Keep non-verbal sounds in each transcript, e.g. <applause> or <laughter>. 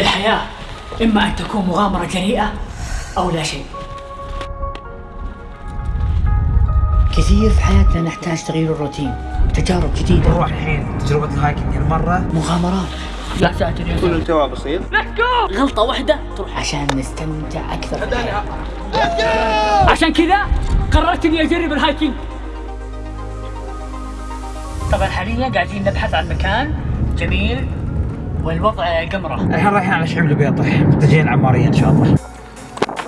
الحياة إما أن تكون مغامرة جريئة أو لا شيء. كثير في حياتنا نحتاج تغيير الروتين تجارب جديدة. نروح الحين تجربة ال hiking هالمرة مغامرات. لا يا كل الجواب بسيط. غلطة واحدة تروح. عشان نستمتع أكثر. عشان كذا قررت إني أجرب ال hiking. طبعا حاليا قاعدين نبحث عن مكان جميل والوضع قمرة. الحين رايحين على شعيب البيطح متجهين عمارية إن شاء الله.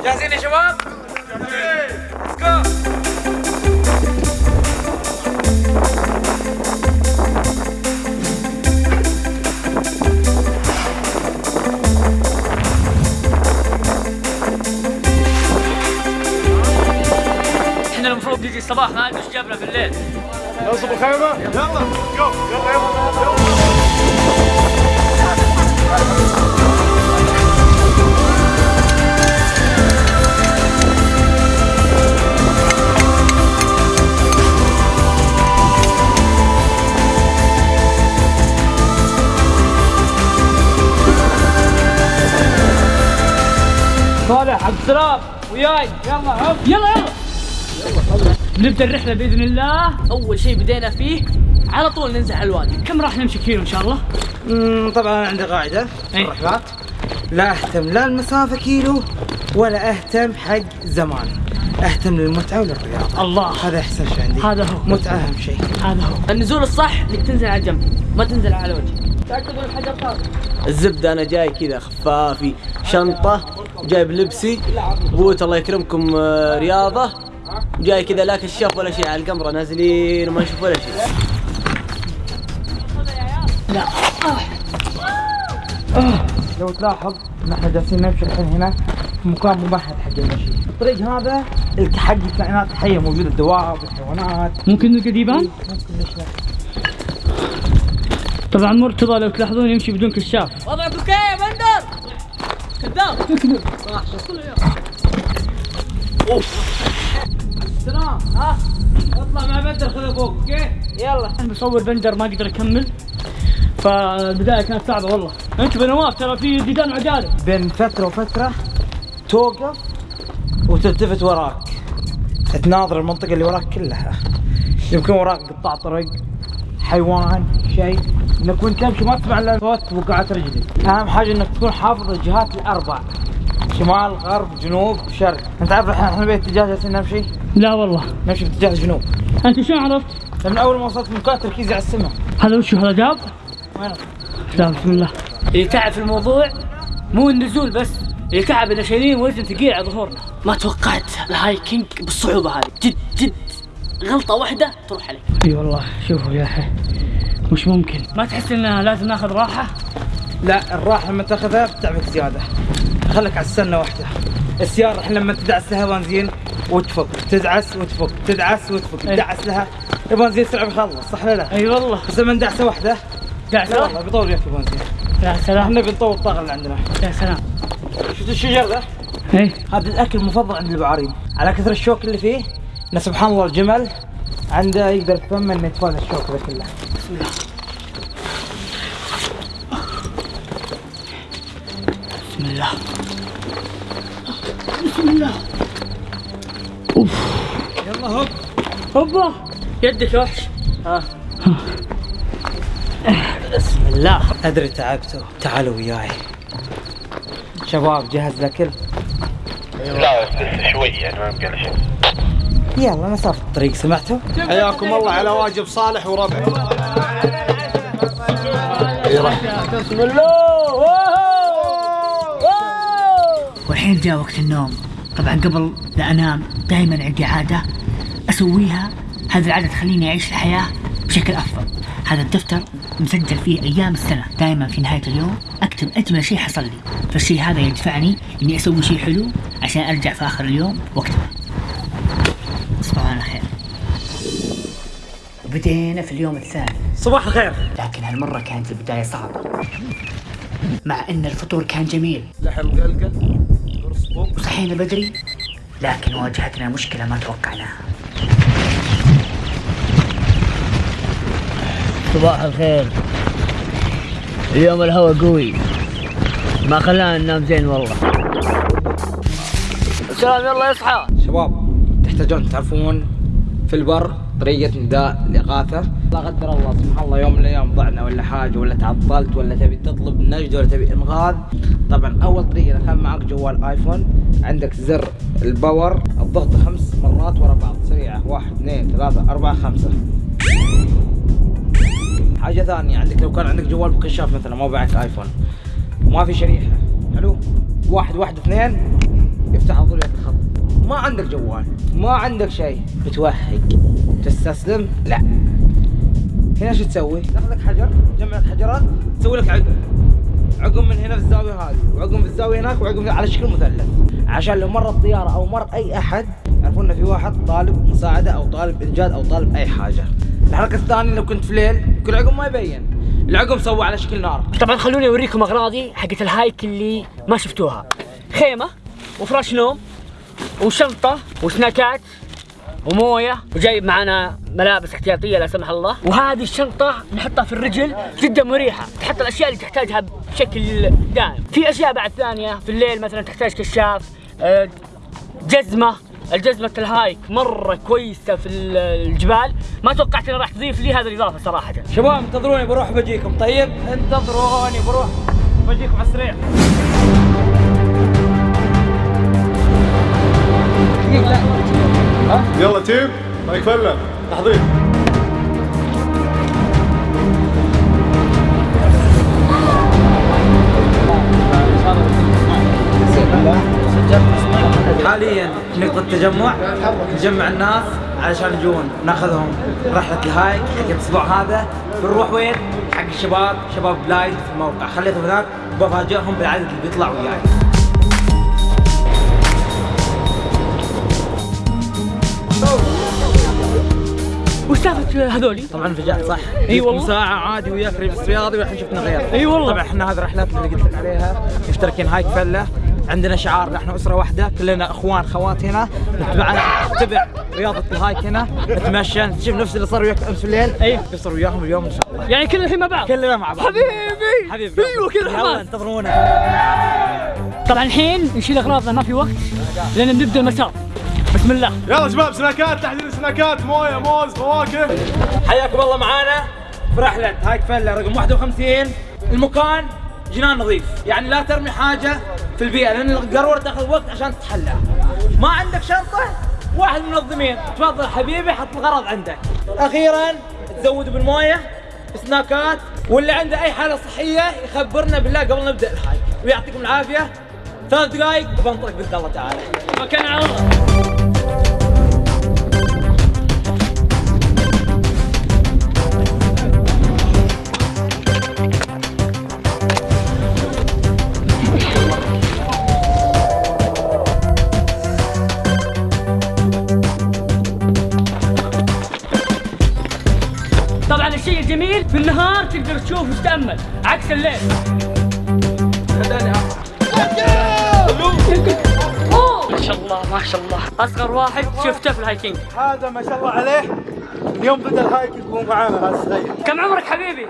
جاهزين يا شباب؟ إحنا المفروض نجي الصباح ما أدري إيش جابنا بالليل. نوصل الخيمة يلا جو يلا يلا. نبدأ الرحلة بإذن الله. أول شيء بدينا فيه على طول ننزل على الوادي. كم راح نمشي كيلو إن شاء الله؟ طبعا أنا عندي قاعدة. في إيه. الرحلات لا أهتم لا المسافة كيلو ولا أهتم حق زمان. أهتم للمتعة وللرياضة. الله. هذا أحسن شيء عندي. هذا هو. متعة أهم شيء. هذا هو. النزول الصح إنك تنزل على جنب ما تنزل على وجه تأكدوا الحجر فاضي الزبدة أنا جاي كذا خفافي شنطة جايب لبسي بوت الله يكرمكم آه، رياضة. جاي كذا لا كشاف ولا شيء على القمرة نازلين وما نشوف ولا شيء. لو تلاحظ نحن جالسين نمشي الحين هنا في مكان ممهد حق المشي. الطريق هذا حق الكائنات الحية موجودة الدواب والحيوانات ممكن نلقى ذيبان؟ ممكن ليش لا طبعا مرتضى لو تلاحظون يمشي بدون كشاف. وضعك okay يا بندر. كذاب. <laughs> سلام. ها؟ اطلع مع بدر خذ أوكي؟ يلا. مصور بندر ما قدر يكمل فالبدايه كانت صعبة والله. انتبه نواف ترى في ديدان عجالة. بين فترة وفترة توقف وتلتفت وراك. تناظر المنطقة اللي وراك كلها. يمكن وراك قطاع طرق حيوان شيء. إنك وأنت تمشي ما تسمع إلا صوت وقعات رجلك أهم حاجة إنك تكون حافظ الجهات الاربع شمال غرب جنوب شرق. أنت عارف إحنا إحنا باتجاه جالسين نمشي؟ لا والله. نمشي باتجاه الجنوب أنت شلون عرفت؟ من أول ما وصلت مكان تركيزي على السماء. هذا وش هذا جاب؟ لا بسم الله. اللي تعب في الموضوع مو النزول بس اللي تعب ان شايلين وزن ثقيل على ظهورنا. ما توقعت الهايكينج بالصعوبة هذه. جد جد. غلطة واحدة تروح عليك. إي والله شوفوا يا أخي. مش ممكن. ما تحس إن لازم ناخذ راحة؟ لا الراحة لما تاخذها بتعبك زيادة. خليك على السنة واحدة. السيارة الحين لما تدعس لها بنزين وتفك. تدعس وتفك. تدعس وتفك. إيه. تدعس لها البنزين سرعة بيخلص صح ولا لا؟ إي والله. بس لما ندعسة واحدة لا دعسة؟ والله بيطول وياك البنزين يا سلام. إحنا بنطور الطاقة اللي عندنا. يا سلام. شفت الشجر ذا؟ إي. هذا الأكل المفضل عند البعارين على كثر الشوك اللي فيه إن سبحان الله الجمل عنده يقدر يتفهم إنه يتفادى الشوك ذا كله. بسم الله. بسم الله. يلا هوب هوبا يدك وحش بسم الله ادري تعبتوا تعالوا وياي شباب جهز الاكل لا لسه شوي يعني ما له شيء يلا مسافة الطريق سمعتوا؟ حياكم الله على واجب صالح وربعه والحين جاء وقت النوم. طبعا قبل لا أنام دائما عندي عادة أسويها. هذه العادة تخليني أعيش الحياة بشكل أفضل. هذا الدفتر مسجل فيه أيام السنة. دائما في نهاية اليوم أكتب أجمل شيء حصل لي. فالشيء هذا يدفعني إني أسوي شيء حلو عشان أرجع في آخر اليوم واكتبه تصبحوا على خير بدينا في اليوم الثاني صباح الخير. لكن هالمرة كانت البداية صعبة. مع إن الفطور كان جميل. لحم قلقل. وصحينا بدري؟ لكن واجهتنا مشكلة ما توقعناها. صباح الخير. اليوم الهواء قوي. ما خلانا ننام زين والله. السلام يلا يصحى. شباب تحتاجون تعرفون في البر طريقة نداء الإغاثة لا قدر الله سبحان الله يوم من الأيام ضعنا ولا حاجة ولا تعطلت ولا تبي تطلب نجدة ولا تبي إنقاذ طبعا أول طريقة كان معك جوال آيفون. عندك زر الباور الضغط خمس مرات ورا بعض. سريعة واحد اثنين ثلاثة أربعة خمسة. حاجة ثانية عندك لو كان عندك جوال بكشاف مثلا ما معك آيفون. ما في شريحة. حلو؟ واحد واحد اثنين. يفتح على طول الخط ما عندك جوال ما عندك شيء. بتوهق. تستسلم؟ لا. هنا شو تسوي؟ تاخذ لك حجر تجمع لك حجرات تسوي لك عقم عقم من هنا في الزاويه هذه وعقم في الزاويه هناك وعقم على شكل مثلث. عشان لو مرت طياره أو مر أي أحد يعرفون إن في واحد طالب مساعدة أو طالب إنجاز أو طالب أي حاجة. الحركة الثانية لو كنت في ليل كل عقم ما يبين. العقم سوى على شكل نار. طبعا خلوني أوريكم أغراضي حقت الهايك اللي ما شفتوها. خيمة وفراش نوم وشنطة وسناكات وموية وجايب معنا ملابس احتياطية لا سمح الله. وهذه الشنطة نحطها في الرجل جدا مريحة. تحط الأشياء اللي تحتاجها بشكل دائم. في أشياء بعد ثانية في الليل مثلا تحتاج كشاف آه، جزمة. الجزمة ال hike مرة كويسة في الجبال. ما توقعت إنها راح تضيف لي هذه الإضافة صراحة. شباب انتظروني بروح بجيكم. طيب؟ انتظروني بروح بجيكم على السريع. يلا team هايك فلة تحضير. حاليا نقطة تجمع نجمع الناس علشان يجون ناخذهم رحلة الهايك حق الأسبوع هذا. بنروح وين؟ حق الشباب شباب بلايد في الموقع. خليتهم هناك بفاجئهم بالعدد اللي بيطلع وياي. وش سالفة هذولي؟ طبعا فجأت صح؟ إي والله. ساعة عادي وياك ريبس رياضي والحين شفنا غير إي والله. طبعا إحنا هذه رحلاتنا اللي قلت لك عليها مشتركين هايك فلة عندنا شعار إحنا أسرة واحدة كلنا إخوان خوات هنا نتبع نتبع رياضة ال hike هنا نتمشى نشوف نفس اللي صار وياك أمس الليل إي. بيصير وياهم اليوم إن شاء الله يعني كل الحين مع بعض كلنا مع بعض حبيبي حبيبي أيوه كذا حماس انتظرونا طبعا الحين نشيل أغراضنا ما في وقت لأن بنبدا المسار بسم الله. يلا شباب سناكات تحضير سناكات مويه موز فواكه. حياكم الله معانا في رحلة هايك فلة رقم 51 المكان جنان نظيف. يعني لا ترمي حاجة في البيئة لأن القارورة تاخذ وقت عشان تتحلى. ما عندك شنطة؟ واحد من المنظمين. تفضل حبيبي حط الغرض عندك. أخيرا تزود بالموية سناكات. واللي عنده أي حالة صحية يخبرنا بالله قبل نبدأ الهايك. ويعطيكم العافية. ثلاث دقائق بنطلق بإذن الله تعالى. مكان على الله تقدر تشوف وتتامل عكس الليل ما شاء الله ما شاء الله. أصغر واحد شفته في ال hiking. هذا ما شاء الله عليه. اليوم بدأ ال hike يكون معانا هذا الصغير كم عمرك حبيبي؟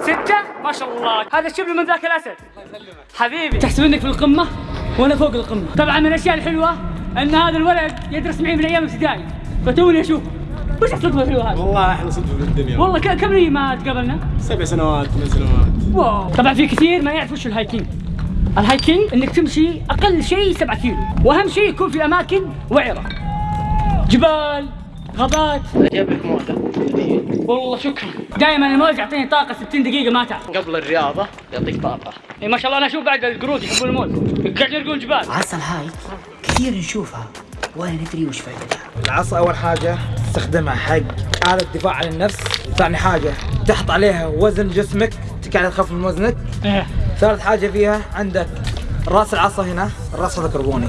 ستة؟ ما شاء الله. هذا الشبل من ذاك الأسد. حبيبي. تحسب إنك في القمة وأنا فوق القمة. طبعا من الأشياء الحلوة إن هذا الولد يدرس معي من أيام ابتدائي. فتوني أشوفه. وش الصدفة الحلوة هذه؟ والله أحلى صدفة في الدنيا. والله ك- كم لي ما تقابلنا؟ سبع سنوات ثمان سنوات. wow. طبعا في كثير ما يعرف وش ال hiking. ال hiking إنك تمشي أقل شيء 7 كيلو وأهم شيء يكون في أماكن وعرة. جبال غابات. جايب لك مويه والله شكرا. دائما الموز يعطيني طاقة 60 دقيقة ما تعب قبل الرياضة يعطيك طاقة. اي ما شاء الله أنا أشوف بعد القرود يحبون الموز قاعدين يرقون جبال. عصا ال hike كثير نشوفها. ولا ندري وش فائدتها العصا أول حاجة تستخدمها حق آلة دفاع عن النفس ثاني حاجة تحط عليها وزن جسمك تقعد تخفف من وزنك. إيه. ثالث حاجة فيها عندك راس العصا هنا الراس هذا كربوني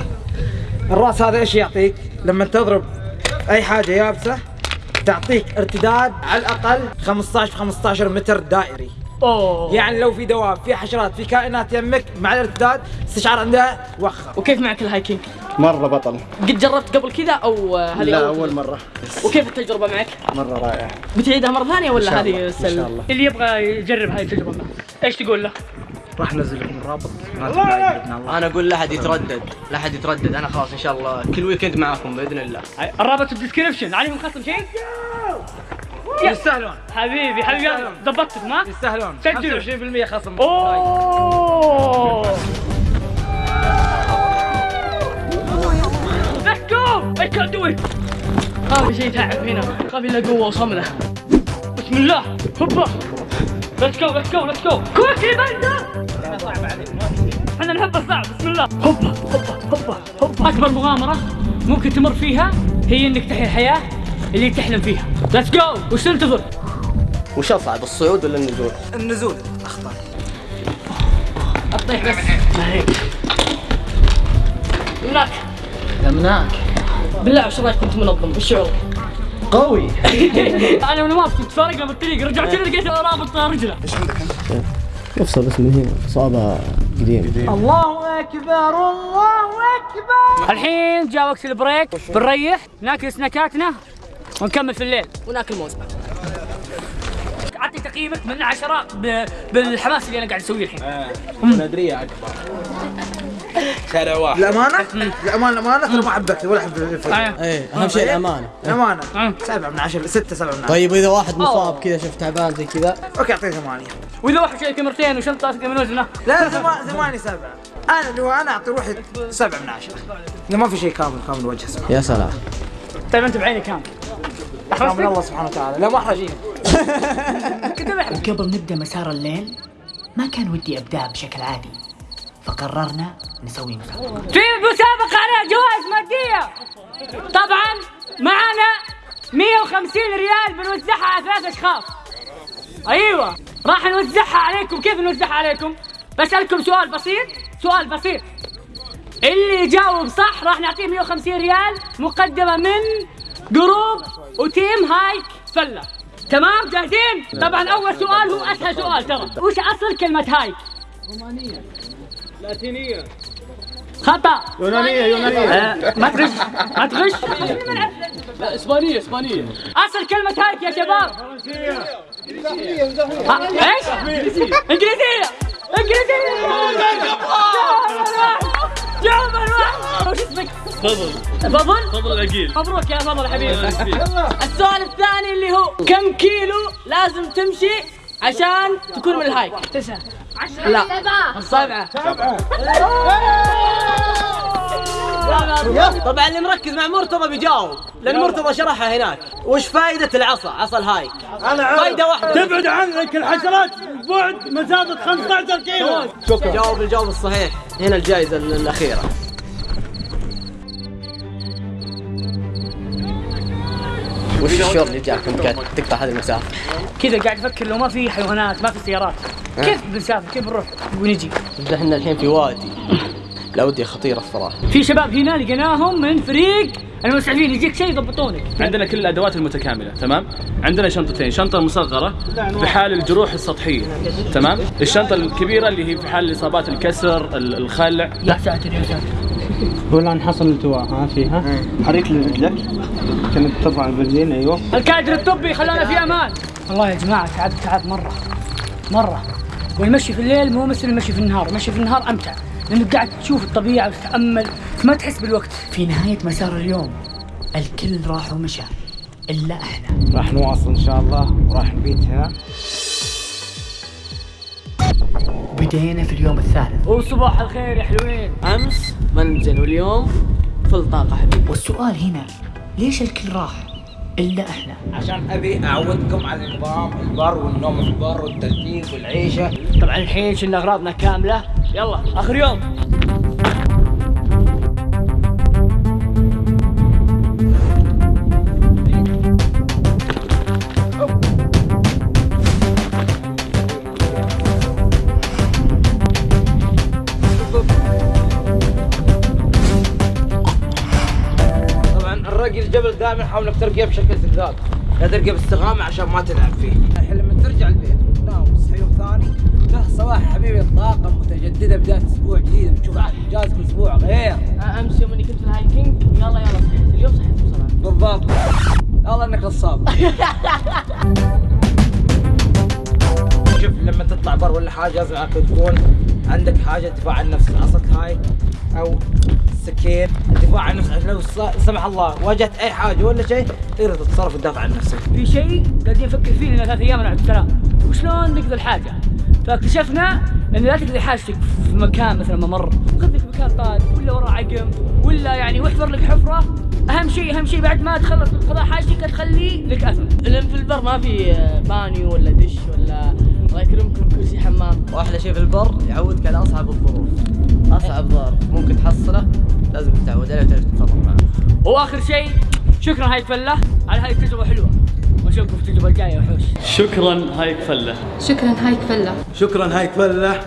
الراس هذا إيش يعطيك؟ لما تضرب أي حاجة يابسة تعطيك ارتداد على الأقل 15 في 15 متر دائري. أوه. يعني لو في دواب في حشرات في كائنات يمك مع الارتداد استشعار عندها وخر وكيف معك ال hiking؟ مرة بطل. قد جربت قبل كذا أو هذه لا أول مرة؟ وكيف التجربة معك؟ مرة رائع بتعيدها مرة ثانية ولا هذه إن السله؟ شاء الله. اللي يبغى يجرب هاي التجربة معه إيش تقول له؟ راح ننزل لكم الرابط. ما تبعد بإذن الله. أنا أقول لا احد يتردد. لا احد يتردد. أنا خلاص إن شاء الله كل weekend معاكم بإذن الله. الرابط في ال description عليهم خصم شيء يستاهلون حبيبي حبيبي ضبطتكم ها؟ يستاهلون سجلوا. 25% خصم. أوه! I can't do it! هذا شيء تعب هنا. خاف الا قوة وصملة بسم الله. هوبا. Let's go let's go let's go. كويكلي بندا إحنا نحب الصعب. بسم الله. هوبا هوبا هوبا هوبا. أكبر مغامرة ممكن تمر فيها هي إنك تحيا الحياة. اللي تحلم فيها. Let's go! وش تنتظر؟ وش أصعب الصعود ولا النزول؟ النزول اخطر الطيح بس. ما هيك هناك لمناك بالله وش رايك كنت منظم. وش شعورك؟ قوي. <laughs> أنا ونواف كنت فارقنا بالطريق رجعت لي لقيت رابط رجله. يفصل بس من هنا. اصابه قديم الله أكبر الله أكبر. الحين جاء وقت البريك. بنريح ناكل سناكاتنا. ونكمل في الليل. وناكل موز. اعطي تقييمك من عشرة ب- بالحماس اللي أنا قاعد أسويه الحين. نادريه أكبر. شارع واحد. الامانه الامانه الامانه ترى ما حبيت ولا حبيت الفيلم آه. إيه أهم شيء الأمانة. الأمانة. آه. سبعة من عشرة ستة سبعة من عشرة. طيب وإذا واحد مصاب كذا شفت تعبان زي كذا. أوكي اعطيه ثمانية. وإذا واحد شايل كاميرتين وشنطة من وزنه. لا ثما- ثمانية سبعة. أنا اللي هو أنا أعطي روحي سبعة من عشرة. ما في شيء كامل كامل وجه اسمه. يا سلام. طيب أنت بعيني كام كامل الله سبحانه وتعالى. لا ما احرجيني وقبل <laughs> نبدأ مسار الليل ما كان ودي ابداه بشكل عادي فقررنا نسوي مسابقة في مسابقة عليها جوائز مادية. طبعا معنا 150 ريال بنوزعها على ثلاث أشخاص. أيوه راح نوزعها عليكم. كيف نوزعها عليكم؟ بسألكم سؤال بسيط سؤال بسيط. اللي يجاوب صح راح نعطيه 150 ريال مقدمة من group و team هايك فلة تمام؟ جاهزين؟ طبعا أول سؤال هو أسهل سؤال ترى. وش أصل كلمة hike؟ خطأ. يونانية يونانية. آه، ما تغش ما تغش. لا إسبانية إسبانية. أصل كلمة hike يا شباب. آه، إيش؟ إنجليزية. إنجليزية. جاوب الواحد. وش اسمك؟ فضل فضل؟ فضل العقيل مبروك يا فضل حبيبي. السؤال الثاني اللي هو كم كيلو لازم تمشي عشان تكون من الهايك؟ تسعة. لا. سبعة. سبعة. طبعا اللي مركز مع مرتضى بيجاوب لأن مرتضى شرحها هناك. وش فائده العصا عصا الهايك؟ أنا عارف. فايدة واحدة. تبعد عنك الحشرات. بعد مسافه 15 كيلو. جاوب الجواب الصحيح. هنا الجائزة ال- الأخيرة. وش الشعور اللي جاك انت قاعد تقطع هذه المسافة؟ كذا قاعد أفكر لو ما في حيوانات ما في سيارات. كيف بنسافر؟ كيف بنروح ونجي؟ إحنا الحين في وادي لا ودي خطيره الصراحة. في شباب هنا لقيناهم من فريق المسعفين يجيك شيء يضبطونك. عندنا كل الأدوات المتكاملة تمام؟ عندنا شنطتين شنطة مصغرة في حال الجروح السطحية تمام؟ الشنطة الكبيرة اللي هي في حال الإصابات الكسر ال- الخلع. يا ساتر يا ساتر ولا نحصل التواء. ها فيها حريك لرجلك كانت ترفع البنزين أيوه. الكادر الطبي خلانا في أمان. والله يا جماعة تعبت تعب مرة. مرة. والمشي في الليل مو مثل المشي في النهار. المشي في النهار أمتع. لانك قاعد تشوف الطبيعة وتتأمل. ما تحس بالوقت. في نهاية مسار اليوم الكل راح ومشى. إلا إحنا. راح نواصل إن شاء الله وراح نبيت هنا. بدينا في اليوم الثالث. وصباح الخير يا حلوين. أمس منزل واليوم فل طاقة حبيبي. والسؤال هنا ليش الكل راح؟ إلا إحنا عشان أبي أعودكم على النظام البر والنوم في البر والترتيب والعيشة. طبعا الحين شلنا أغراضنا كاملة. يلا آخر يوم. حاول انك ترقيه بشكل زقاق لا ترقيه باستقامه عشان ما تلعب فيه. الحين لما ترجع البيت وتنام وتصحى يوم ثاني تصحى صباح حبيبي الطاقة متجددة بداية أسبوع جديد بتشوف انجاز كل أسبوع غير. امس يوم اني كنت في ال hiking. يلا يلا صحيت اليوم صحيت بصراحه بالضبط. الله إنك نصاب. <laughs> شوف لما تطلع بر ولا حاجة لازم تكون عندك حاجة دفاع عن النفس عصاك هاي أو سكين الدفاع عن عشان لو سمح الله واجهت أي حاجة ولا شيء تقدر تتصرف وتدافع عن نفسك. في شيء قاعدين نفكر فيه لنا ثلاث أيام من عبد السلام وشلون نقضي الحاجة؟ فاكتشفنا إن لا تقضي حاجتك في مكان مثلا ممر. خذ لك مكان طارق ولا ورا عقم ولا يعني واحفر لك حفرة. أهم شيء أهم شيء بعد ما تخلص من قضاء حاجتك تخلي لك اثر لأن في البر ما في آه، بانيو ولا دش ولا الله يكرمكم كرسي حمام. وأحلى شيء في البر يعودك على أصعب الظروف. أصعب ظرف ممكن تحصله. لازم تتعود عليه وتعرف تتصرف معه وآخر شيء شكرا هاي فله على هاي التجربة حلوة. ونشوفكم في التجربة الجاية يا وحوش. شكرا هايك فله شكرا هاي فله شكرا هاي فله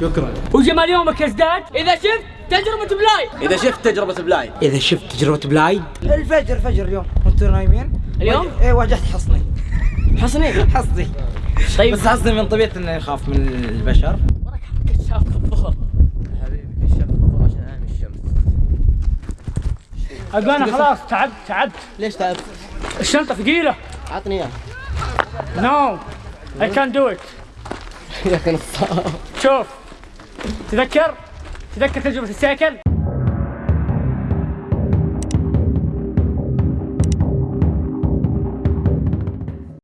شكرا. وجمال يومك يزداد إذا شفت تجربة بلاي. إذا شفت تجربة بلاي. إذا شفت تجربة بلايد الفجر الفجر اليوم. وأنتم نايمين اليوم؟ إيه واجهت حصني. حصني؟ <laughs> حصني. طيب. بس حصني من طبيعتي اني اخاف من البشر. أقول أنا خلاص تعبت تعبت. ليش تعبت؟ الشنطة ثقيلة. عطني اياه no I can do it يا أخي شوف تذكر؟ تذكر تجربة السيكل